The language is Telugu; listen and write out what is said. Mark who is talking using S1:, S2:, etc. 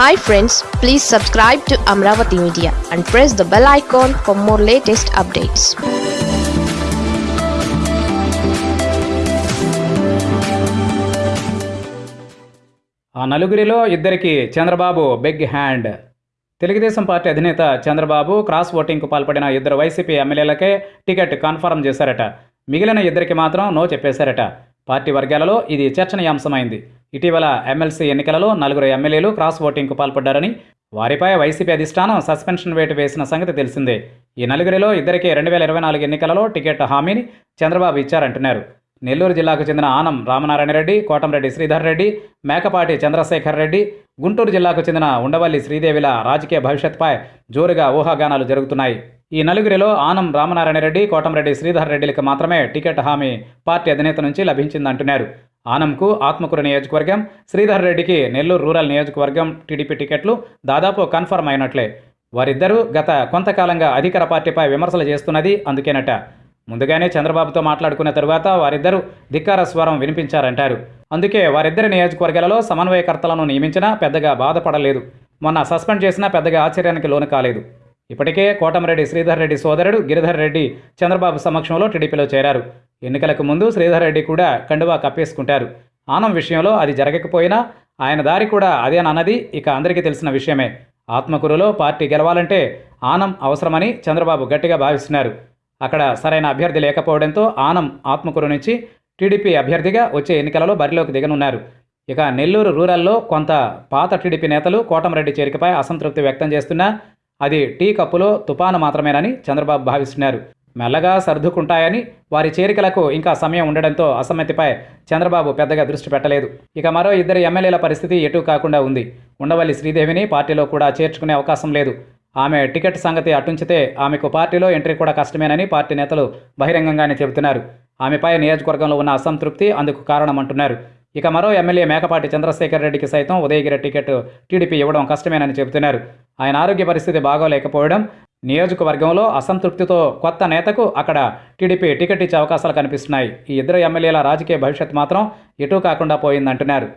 S1: Hi friends please subscribe to Amaravati media and press the bell icon for more latest updates
S2: ఆ నలుగురిలో ఇద్దరికి Chandrababu big hand Telugu Desam party అధినేత చంద్రబాబు క్రాస్ ఓటింగ్కు పాల్పడిన ఇద్దరు వైసీపీ ఎమ్మెల్యేలకే టికెట్ కన్ఫర్మ్ చేశారట. మిగిలిన ఇద్దరికి మాత్రం నో చెప్పేశారట. పార్టీ వర్గాలలో ఇది చర్చనీయాంశమైంది. ఇటీవల ఎమ్మెల్సీ ఎన్నికలలో నలుగురు ఎమ్మెల్యేలు క్రాస్ ఓటింగ్కు పాల్పడ్డారని వారిపై వైసీపీ అధిష్టానం సస్పెన్షన్ వేటు వేసిన సంగతి తెలిసిందే. ఈ నలుగురిలో ఇద్దరికి రెండు వేల ఇరవై నాలుగు ఎన్నికలలో టికెట్ హామీని చంద్రబాబు ఇచ్చారంటున్నారు. నెల్లూరు జిల్లాకు చెందిన ఆనం రామనారాయణ రెడ్డి కోటంరెడ్డి శ్రీధర్ రెడ్డి మేకపాటి చంద్రశేఖర్ రెడ్డి గుంటూరు జిల్లాకు చెందిన ఉండవల్లి శ్రీదేవిల రాజకీయ భవిష్యత్పై జోరుగా ఊహాగానాలు జరుగుతున్నాయి. ఈ నలుగురిలో ఆనం రామనారాయణ రెడ్డి కోటంరెడ్డి శ్రీధర్ రెడ్డిలకు మాత్రమే టికెట్ హామీ పార్టీ అధినేత నుంచి లభించిందంటున్నారు. ఆనంకు ఆత్మకూరు నియోజకవర్గం శ్రీధర్ రెడ్డికి నెల్లూరు రూరల్ నియోజకవర్గం టీడీపీ టికెట్లు దాదాపు కన్ఫర్మ్ అయినట్లే. వారిద్దరూ గత కొంతకాలంగా అధికార పార్టీపై విమర్శలు చేస్తున్నది అందుకేనట. ముందుగానే చంద్రబాబుతో మాట్లాడుకున్న తరువాత వారిద్దరూ ధిక్కార స్వరం వినిపించారంటారు. అందుకే వారిద్దరి నియోజకవర్గాలలో సమన్వయకర్తలను నియమించినా పెద్దగా బాధపడలేదు. మొన్న సస్పెండ్ చేసినా పెద్దగా ఆశ్చర్యానికి లోను కాలేదు. ఇప్పటికే కోటమిరెడ్డి శ్రీధర్ రెడ్డి సోదరుడు గిరిధర్ రెడ్డి చంద్రబాబు సమక్షంలో టీడీపీలో చేరారు. ఎన్నికలకు ముందు శ్రీధర్ రెడ్డి కూడా కండువా కప్పేసుకుంటారు. ఆనం విషయంలో అది జరగకపోయినా ఆయన దారి కూడా అదేనన్నది ఇక అందరికీ తెలిసిన విషయమే. ఆత్మకూరులో పార్టీ గెలవాలంటే ఆనం అవసరమని చంద్రబాబు గట్టిగా భావిస్తున్నారు. అక్కడ సరైన అభ్యర్థి లేకపోవడంతో ఆనం ఆత్మకూరు నుంచి టీడీపీ అభ్యర్థిగా వచ్చే ఎన్నికలలో బరిలోకి దిగనున్నారు. ఇక నెల్లూరు రూరల్లో కొంత పాత టీడీపీ నేతలు కోటమిరెడ్డి చేరికపై అసంతృప్తి వ్యక్తం చేస్తున్నా అది టీ కప్పులో తుపాను మాత్రమేనని చంద్రబాబు భావిస్తున్నారు. మెల్లగా సర్దుకుంటాయని వారి చేరికలకు ఇంకా సమయం ఉండడంతో అసమ్మతిపై చంద్రబాబు పెద్దగా దృష్టి పెట్టలేదు. ఇక మరో ఇద్దరు ఎమ్మెల్యేల పరిస్థితి ఎటు కాకుండా ఉంది. ఉండవల్లి శ్రీదేవిని పార్టీలో కూడా చేర్చుకునే అవకాశం లేదు. ఆమె టికెట్ సంగతి అటుంచితే ఆమెకు పార్టీలో ఎంట్రీ కూడా కష్టమేనని పార్టీ నేతలు బహిరంగంగానే చెబుతున్నారు. ఆమెపై నియోజకవర్గంలో ఉన్న అసంతృప్తి అందుకు కారణమంటున్నారు. ఇక మరో ఎమ్మెల్యే మేకపాటి చంద్రశేఖర్ రెడ్డికి సైతం ఉదయగిరి టికెట్ టీడీపీ ఇవ్వడం కష్టమేనని చెబుతున్నారు. ఆయన ఆరోగ్య పరిస్థితి బాగోలేకపోవడం నియోజకవర్గంలో అసంతృప్తితో కొత్త నేతకు అక్కడ టీడీపీ టికెట్ ఇచ్చే అవకాశాలు కనిపిస్తున్నాయి. ఈ ఇద్దరు ఎమ్మెల్యేల రాజకీయ భవిష్యత్ మాత్రం ఎటూ కాకుండా పోయిందంటున్నారు.